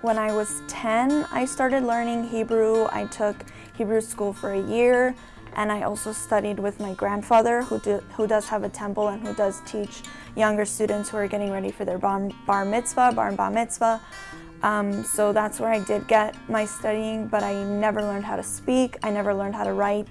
When I was 10, I started learning Hebrew. I took Hebrew school for a year and I also studied with my grandfather who, do, who does have a temple and who does teach younger students who are getting ready for their bar, bar mitzvah, bar and bar mitzvah. Um, so that's where I did get my studying, but I never learned how to speak, I never learned how to write.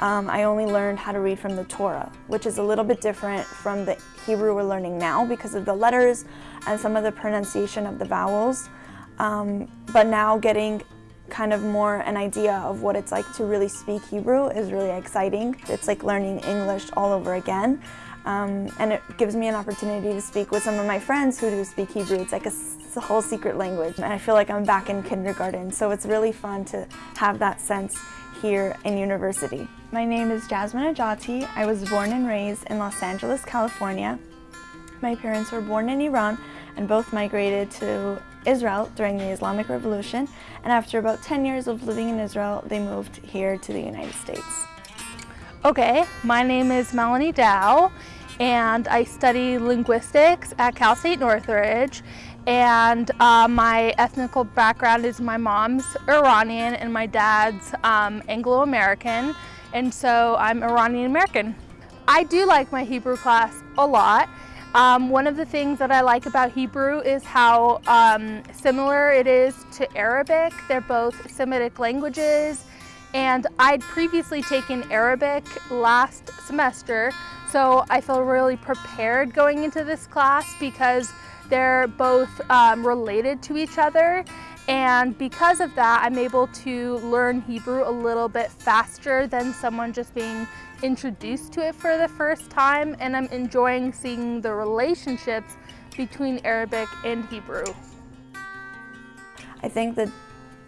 Um, I only learned how to read from the Torah, which is a little bit different from the Hebrew we're learning now because of the letters and some of the pronunciation of the vowels. Um, but now getting kind of more an idea of what it's like to really speak Hebrew is really exciting. It's like learning English all over again. Um, and it gives me an opportunity to speak with some of my friends who do speak Hebrew. It's like a, it's a whole secret language. And I feel like I'm back in kindergarten, so it's really fun to have that sense here in university. My name is Jasmine Ajati. I was born and raised in Los Angeles, California. My parents were born in Iran and both migrated to Israel during the Islamic Revolution, and after about 10 years of living in Israel, they moved here to the United States. Okay, my name is Melanie Dow, and I study linguistics at Cal State Northridge, and uh, my ethnical background is my mom's Iranian and my dad's um, Anglo-American, and so I'm Iranian American. I do like my Hebrew class a lot. Um, one of the things that I like about Hebrew is how um, similar it is to Arabic. They're both Semitic languages and I'd previously taken Arabic last semester so I feel really prepared going into this class because they're both um, related to each other and because of that I'm able to learn Hebrew a little bit faster than someone just being introduced to it for the first time and I'm enjoying seeing the relationships between Arabic and Hebrew. I think the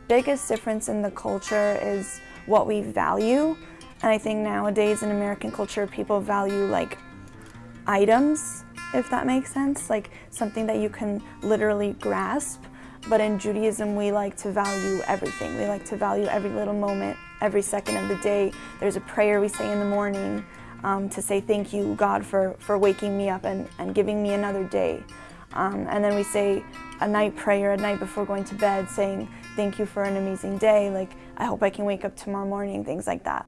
biggest difference in the culture is what we value. And I think nowadays in American culture, people value like items, if that makes sense, like something that you can literally grasp. But in Judaism, we like to value everything. We like to value every little moment, every second of the day. There's a prayer we say in the morning um, to say thank you, God, for, for waking me up and, and giving me another day. Um, and then we say a night prayer at night before going to bed saying thank you for an amazing day, like I hope I can wake up tomorrow morning, things like that.